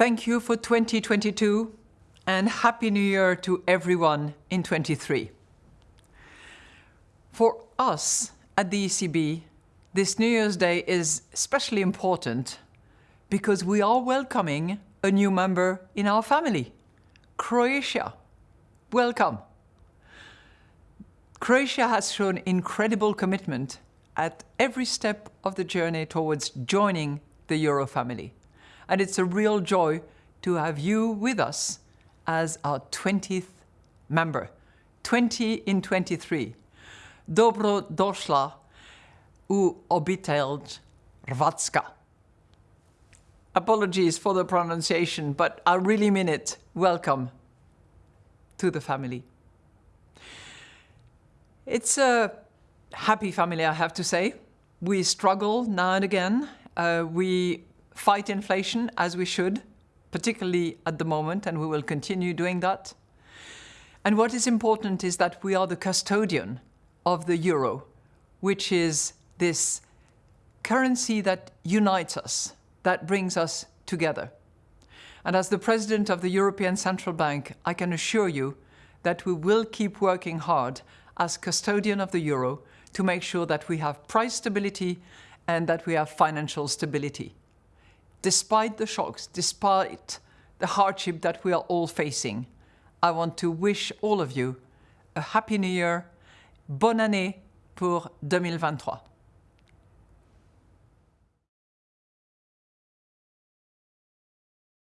Thank you for 2022 and Happy New Year to everyone in 23. For us at the ECB, this New Year's Day is especially important because we are welcoming a new member in our family, Croatia. Welcome. Croatia has shown incredible commitment at every step of the journey towards joining the Euro family. And it's a real joy to have you with us as our 20th member. 20 in 23. Dobro došla u obitelj Hrvatska. Apologies for the pronunciation, but I really mean it. Welcome to the family. It's a happy family, I have to say. We struggle now and again. Uh, we fight inflation as we should, particularly at the moment, and we will continue doing that. And what is important is that we are the custodian of the euro, which is this currency that unites us, that brings us together. And as the president of the European Central Bank, I can assure you that we will keep working hard as custodian of the euro to make sure that we have price stability and that we have financial stability. Despite the shocks, despite the hardship that we are all facing, I want to wish all of you a happy new year, bonne année pour 2023.